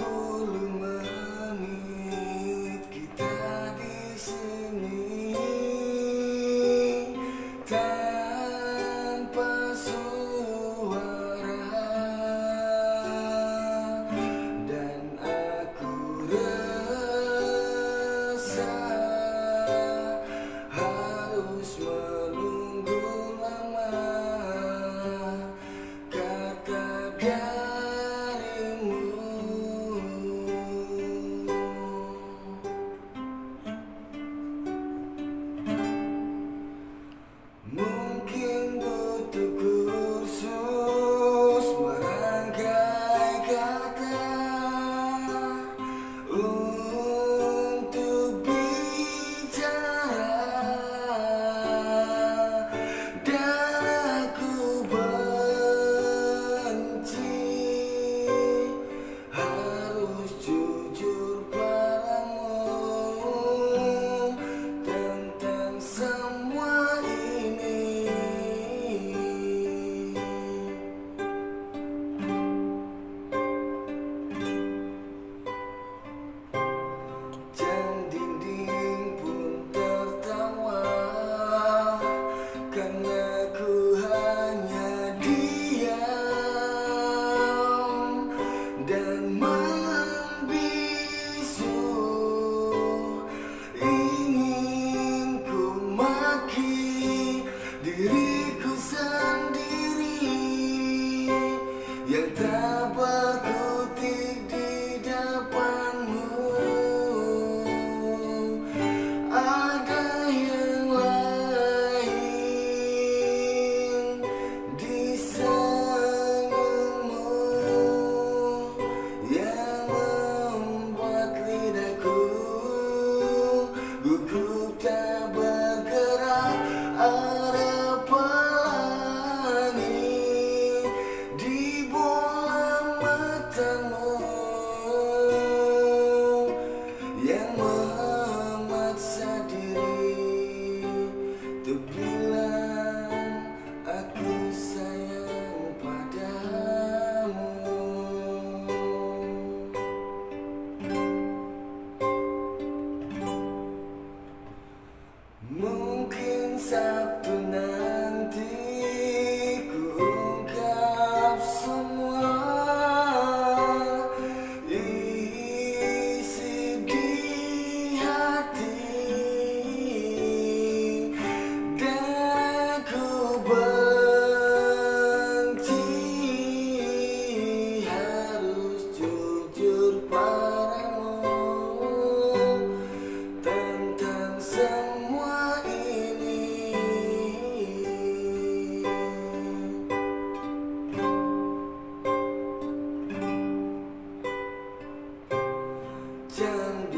Ooh. Yang tak 나는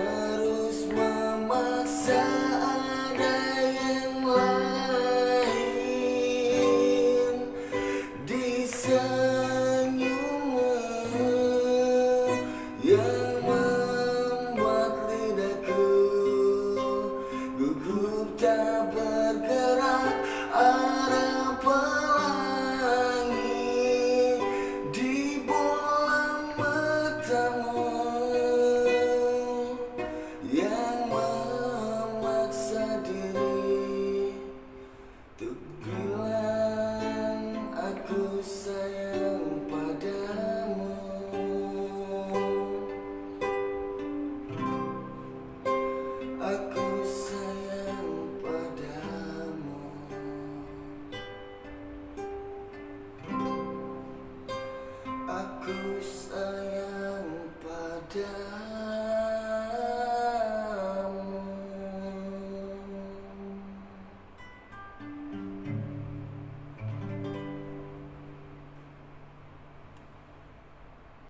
good.